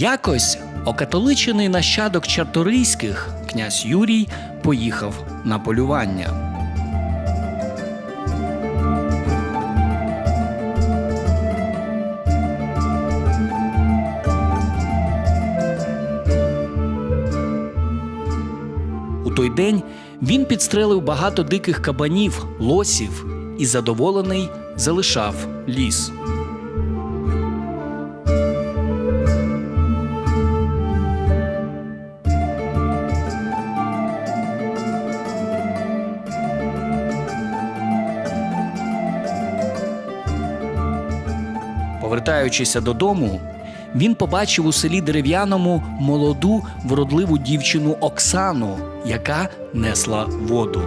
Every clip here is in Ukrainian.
Якось окатоличений нащадок чарторийських князь Юрій поїхав на полювання. У той день він підстрелив багато диких кабанів, лосів і задоволений залишав ліс. Повертаючися додому, він побачив у селі дерев'яному молоду вродливу дівчину Оксану, яка несла воду.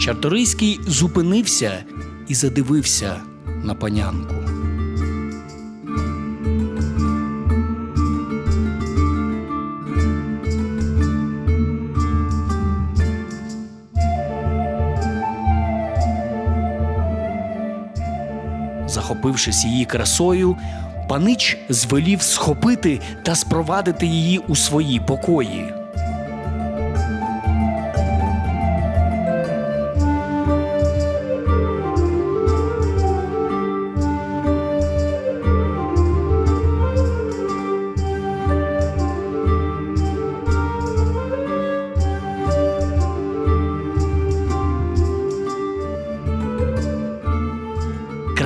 Чарторийський зупинився і задивився на панянку. Захопившись її красою, панич звелів схопити та спровадити її у свої покої.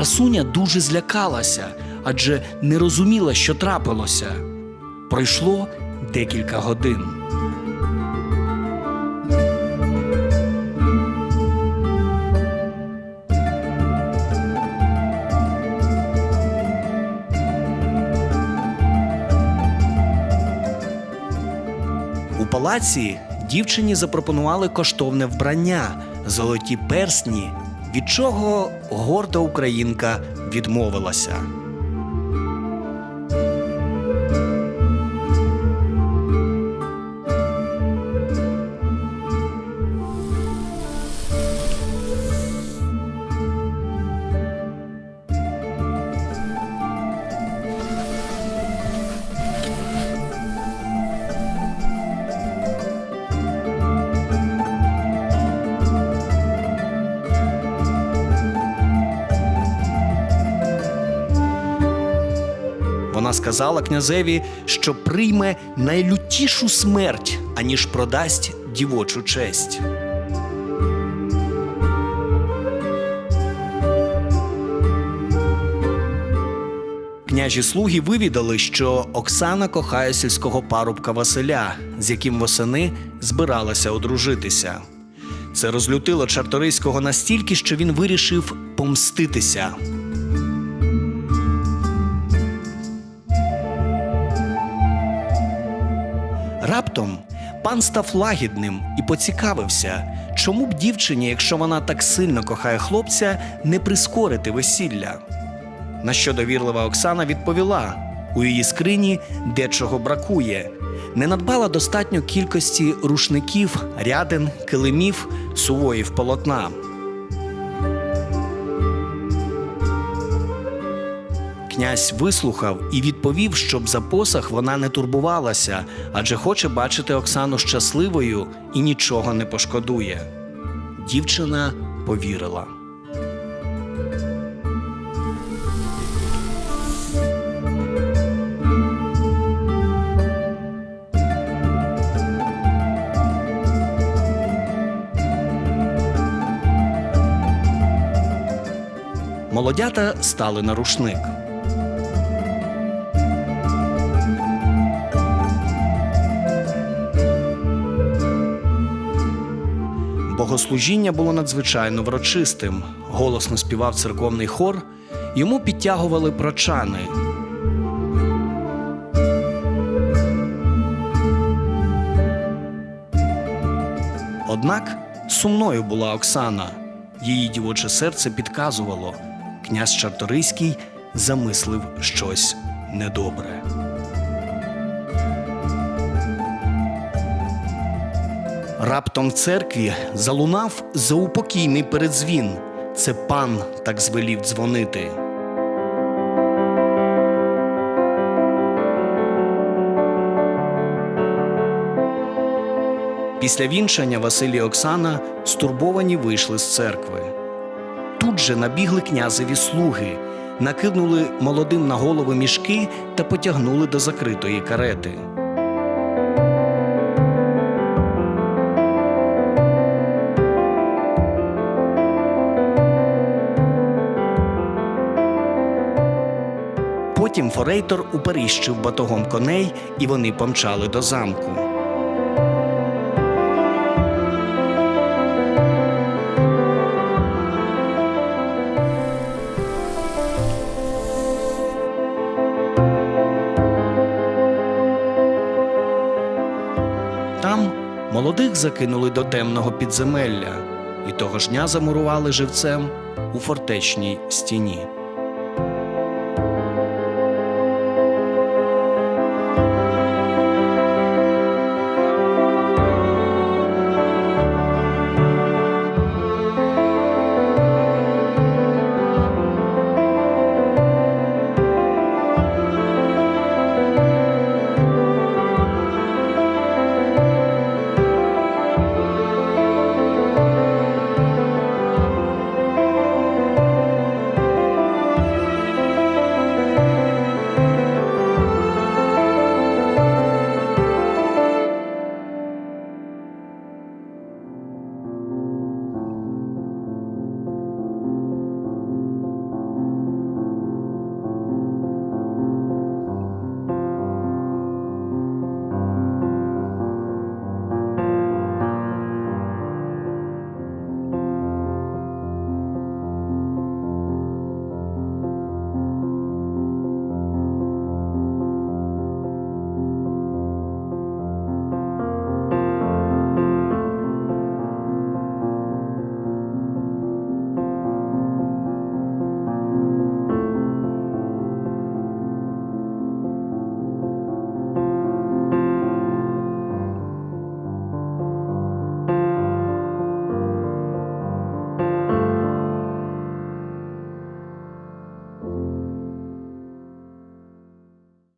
Красуня дуже злякалася, адже не розуміла, що трапилося. Пройшло декілька годин. У палаці дівчині запропонували коштовне вбрання, золоті персні, від чого горда українка відмовилася. Сказала князеві, що прийме найлютішу смерть, аніж продасть дівочу честь. Княжі слуги вивідали, що Оксана кохає сільського парубка Василя, з яким восени збиралася одружитися. Це розлютило Чарторийського настільки, що він вирішив помститися. Пан став лагідним і поцікавився, чому б дівчині, якщо вона так сильно кохає хлопця, не прискорити весілля. На що довірлива Оксана відповіла: у її скрині дечого бракує. Не надбала достатньо кількості рушників, рядин, килимів, сувоїв полотна. Князь вислухав і відповів, щоб за посах вона не турбувалася, адже хоче бачити Оксану щасливою і нічого не пошкодує. Дівчина повірила. Молодята стали на рушник. Богослужіння було надзвичайно врочистим. Голосно співав церковний хор, йому підтягували прочани. Однак сумною була Оксана. Її дівоче серце підказувало, князь Чарторийський замислив щось недобре. Раптом в церкві залунав заупокійний передзвін. Це пан так звелів дзвонити. Після вінчання Василь і Оксана стурбовані вийшли з церкви. Тут же набігли князеві слуги, накинули молодим на голови мішки та потягнули до закритої карети. Форейтор уперіщив батогом коней, і вони помчали до замку. Там молодих закинули до темного підземелля і того ж дня замурували живцем у фортечній стіні.